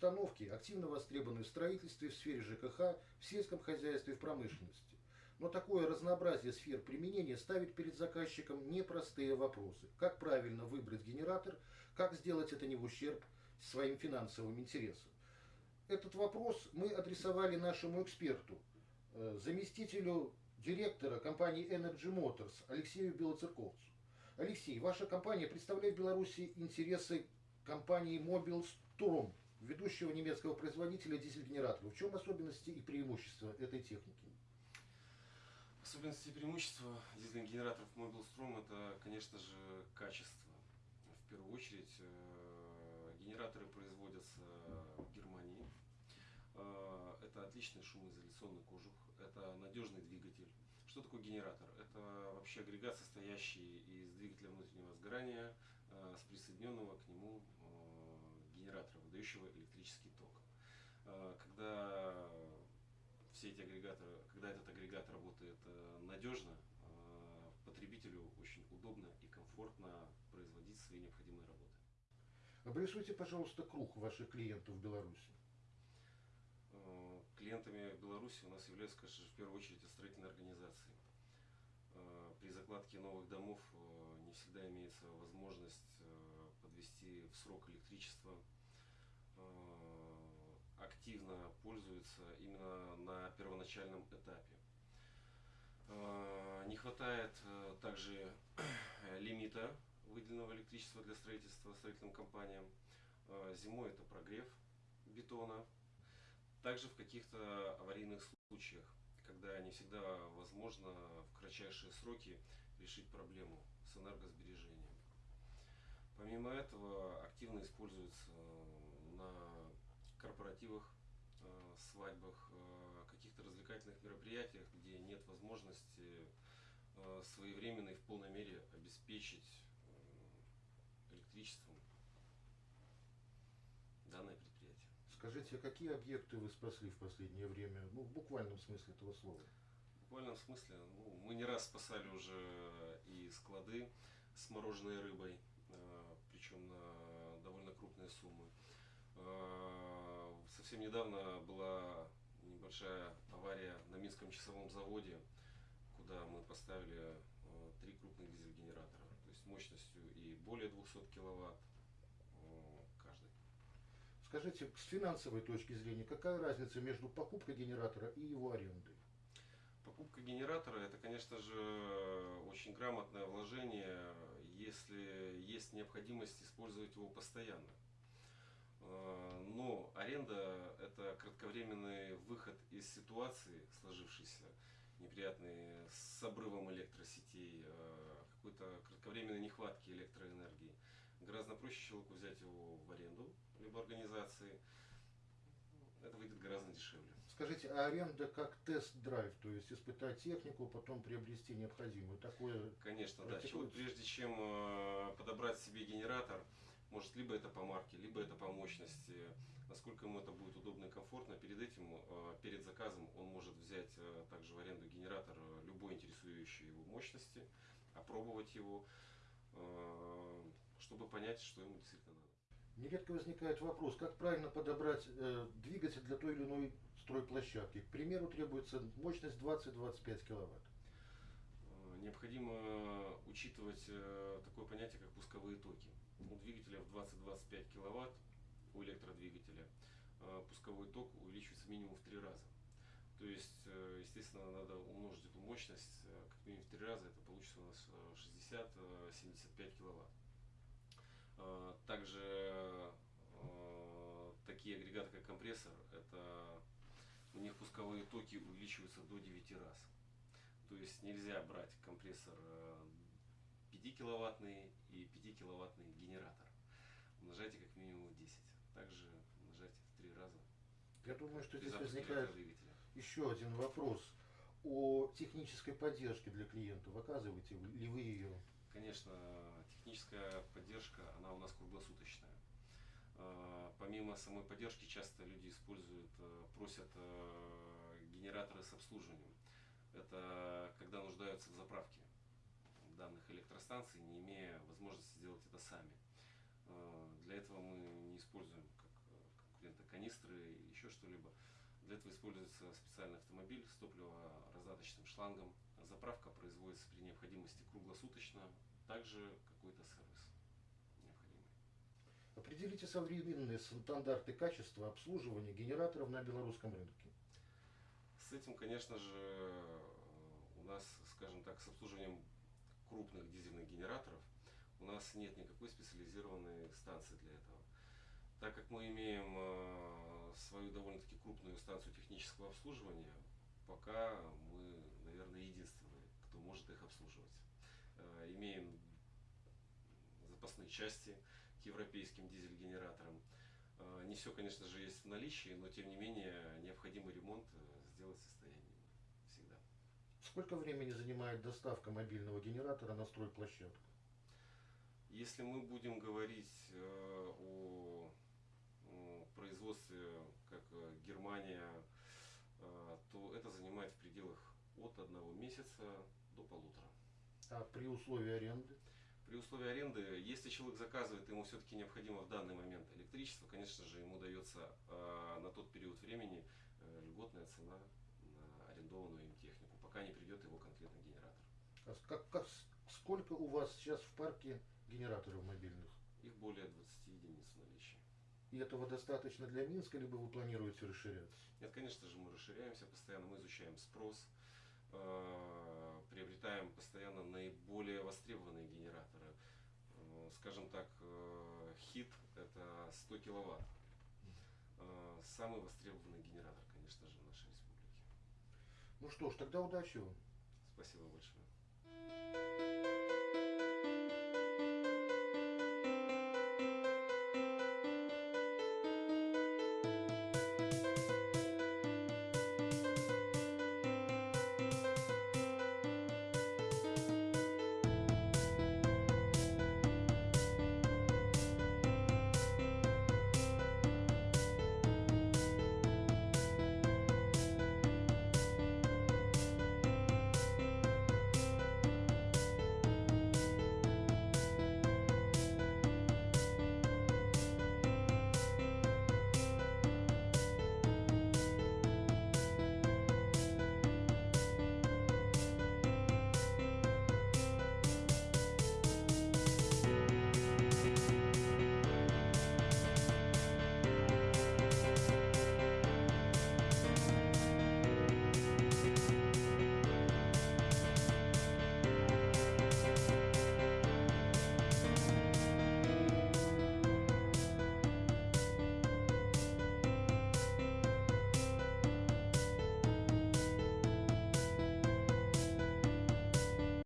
установки активно востребованы в строительстве, в сфере ЖКХ, в сельском хозяйстве, в промышленности. Но такое разнообразие сфер применения ставит перед заказчиком непростые вопросы. Как правильно выбрать генератор, как сделать это не в ущерб своим финансовым интересам. Этот вопрос мы адресовали нашему эксперту, э, заместителю директора компании Energy Motors Алексею Белоцерковцу. Алексей, ваша компания представляет в Беларуси интересы компании Mobil Strom, ведущего немецкого производителя дизель-генераторов. В чем особенности и преимущества этой техники? Особенности и преимущества дизельных генераторов Mobil Strom это, конечно же, качество. В первую очередь, э, генераторы производятся в Германии. Э, это отличный шумоизоляционный кожух, это надежный двигатель. Что такое генератор? Это вообще агрегат, состоящий из двигателя внутреннего сгорания э, с присоединенного к нему генератора, выдающего электрический ток. Когда все эти агрегаторы, когда этот агрегат работает э, надежно, э, потребителю очень удобно и комфортно производить свои необходимые работы. Обрисуйте, пожалуйста, круг ваших клиентов в Беларуси. Э, клиентами в Беларуси у нас являются, конечно в первую очередь строительные организации. При закладке новых домов не всегда имеется возможность подвести в срок электричество, активно пользуются именно на первоначальном этапе. Э, не хватает э, также лимита выделенного электричества для строительства строительным компаниям. Э, зимой это прогрев бетона. Также в каких-то аварийных случаях, когда не всегда возможно в кратчайшие сроки решить проблему с энергосбережением. Помимо этого активно используется на корпоративах, э, свадьбах, э, каких-то развлекательных мероприятиях, где нет возможности э, своевременно и в полной мере обеспечить электричеством данное предприятие. Скажите, а какие объекты вы спасли в последнее время, ну, в буквальном смысле этого слова? В буквальном смысле, ну, мы не раз спасали уже и склады с мороженой рыбой, причем на довольно крупные суммы. Э, совсем недавно была небольшая авария на Минском часовом заводе, куда мы поставили э, три крупных дизель-генератора, то есть мощностью и более 200 киловатт э, каждый. Скажите, с финансовой точки зрения, какая разница между покупкой генератора и его арендой? Покупка генератора это, конечно же, очень грамотное вложение, если есть необходимость использовать его постоянно. Э, но аренда – это кратковременный выход из ситуации, сложившейся, неприятной, с обрывом электросетей, э, какой-то кратковременной нехватки электроэнергии. Гораздо проще человеку взять его в аренду, либо организации. Это выйдет гораздо дешевле. Скажите, а аренда как тест-драйв, то есть испытать технику, потом приобрести необходимую? Такое Конечно, да. Человек, прежде чем э, подобрать себе генератор, может, либо это по марке, либо это по мощности, насколько ему это будет удобно и комфортно. Перед этим, э, перед заказом, он может взять э, также в аренду генератор э, любой интересующей его мощности, опробовать его, чтобы понять, что ему действительно надо. Нередко возникает вопрос, как правильно подобрать двигатель для той или иной стройплощадки. К примеру, требуется мощность 20-25 киловатт. Необходимо учитывать такое понятие, как пусковые токи 25 киловатт у электродвигателя, э, пусковой ток увеличивается минимум в три раза. То есть, э, естественно, надо умножить эту мощность э, как минимум в три раза, это получится у нас 60-75 киловатт. Также такие агрегаты, как компрессор, это у них пусковые токи увеличиваются до 9 раз. То есть нельзя брать компрессор 5 киловаттный и 5 киловаттный генератор. Умножайте как минимум 10. Также умножайте в 3 раза. Я думаю, что здесь возникает еще один вопрос о технической поддержке для клиентов. Оказываете ли вы ее? Конечно, техническая поддержка, она у нас круглосуточная. А, помимо самой поддержки, часто люди используют, э, просят э, генераторы с обслуживанием. Это когда нуждаются в заправке данных электростанций, не имея возможности сделать это сами. Э, для этого мы не используем как э, конкурента канистры или еще что-либо. Для этого используется специальный автомобиль с топливораздаточным шлангом. Заправка производится при необходимости круглосуточно, также какой-то сервис необходимый. Определите современные стандарты качества обслуживания генераторов на белорусском рынке. С этим, конечно же, у нас, скажем так, с обслуживанием крупных дизельных генераторов у нас нет никакой специализированной станции для этого. Так как мы имеем э, свою довольно-таки крупную станцию технического обслуживания, пока мы, наверное, единственные, кто может их обслуживать. Э, имеем запасные части к европейским дизель-генераторам. Э, не все, конечно же, есть в наличии, но тем не менее необходимый ремонт сделать в состоянии всегда. Сколько времени занимает доставка мобильного генератора на стройплощадку? Если мы будем говорить о производстве, как э, Германия, э, то это занимает в пределах от одного месяца до полутора. А при условии аренды? При условии аренды, если человек заказывает, ему все-таки необходимо в данный момент электричество, конечно же, ему дается э, на тот период времени э, льготная цена на арендованную им технику, пока не придет его конкретный генератор. А как, как, сколько у вас сейчас в парке генераторов мобильных? Их более 20 единиц в наличии. И этого достаточно для Минска, либо вы планируете расширяться? Нет, конечно же, мы расширяемся постоянно, мы изучаем спрос, э, приобретаем постоянно наиболее востребованные генераторы. Э, скажем так, э, хит это 100 киловатт. Самый востребованный генератор, конечно же, в нашей республике. Ну что ж, тогда удачи вам. Спасибо большое.